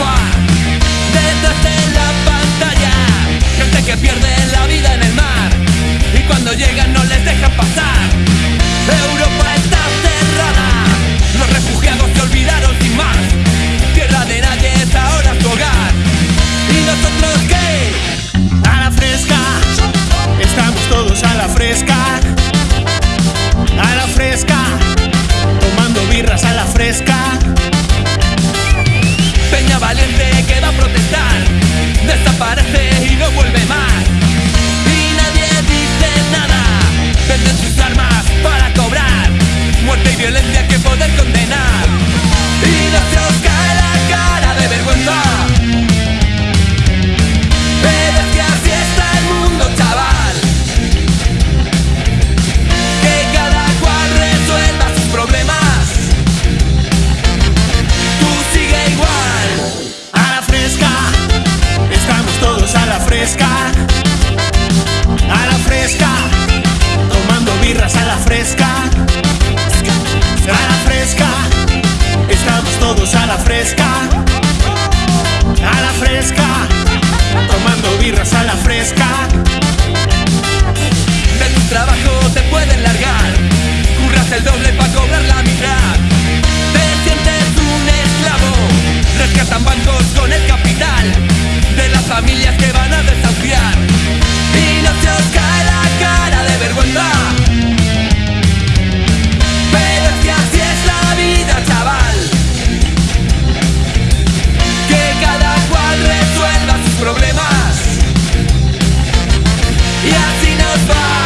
Europa detrás de la pantalla, gente que pierde la vida en el mar y cuando llegan no les dejan pasar. Europa está cerrada, los refugiados se olvidaron sin más. Tierra de nadie es ahora tu hogar y nosotros qué? A la fresca, estamos todos a la fresca, a la fresca, tomando birras a la fresca. violencia que poder condenar. Y no se os cae la cara de vergüenza. Pero es que así está el mundo, chaval. Que cada cual resuelva sus problemas. Tú sigue igual. A la fresca. Estamos todos a la fresca. A la fresca. Tomando birras a la fresca. familias que van a desahuciar y no se os cae la cara de vergüenza. Pero es que así es la vida, chaval. Que cada cual resuelva sus problemas y así nos va.